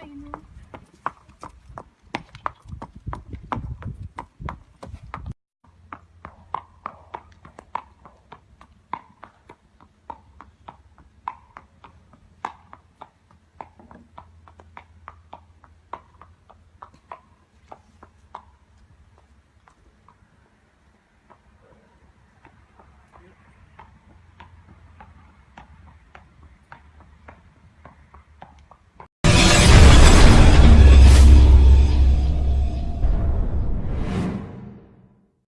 so you know.